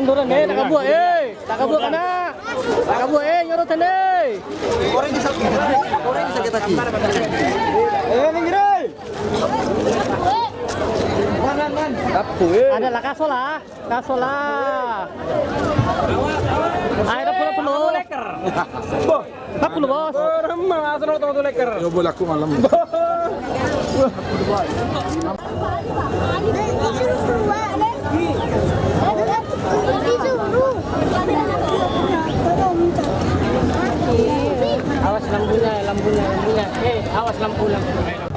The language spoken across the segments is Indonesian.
Munduran eh, tak kabuat eh. Tak kabuat kana. Tak kabuat eh, nyorotan eh. Orang bisa orang bisa kita kaki. Eh, minggir eh. Kapu eh. Ada lah kasola, kasola. Ayo dah pulang penuh. Tak perlu bos. Yo boleh aku malam. Awas lampunya, lampunya, lampunya. Eh, awas lampu lampu.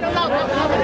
Take a look.